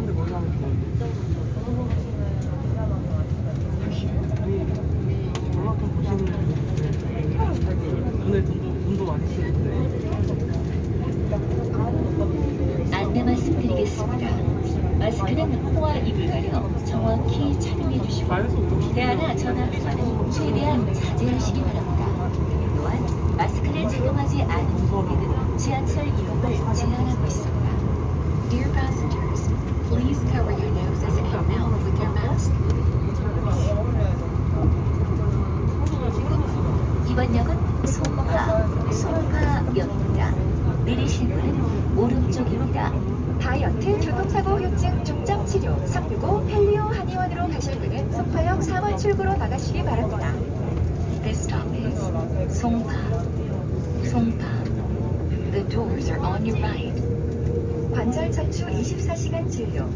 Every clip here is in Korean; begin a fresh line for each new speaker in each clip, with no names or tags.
사람들 거기 가면 좋은데. 안내 말씀드리겠습니다. 마스크는 코와 입을 가려 정확히 착용해 주시고 대화나 전화는 최대한 자제하시기 바랍니다. 또한 마스크를 착용하지 않은 고객은 지하철 이용을 제한하고 있습니다.
Dear passengers, please cover your noses and mouth with your mask.
이번 역은 송파, 송파역입니다. 내리실 문은 오른쪽입니다.
다이어트, 교통사고 후유증, 중증 치료, 365 펠리오 한의원으로 가실 분은 송파역 4번 출구로 나가시기 바랍니다.
This stop is 송파, 송파. The doors are on your right.
관절 척추 24시간 진료,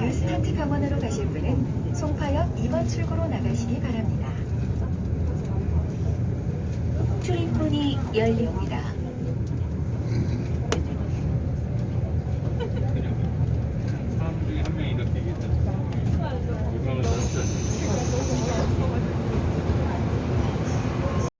뉴스타트 병원으로 가실 분은 송파역 2번 출구로 나가시기 바랍니다.
출입문이 열립니다.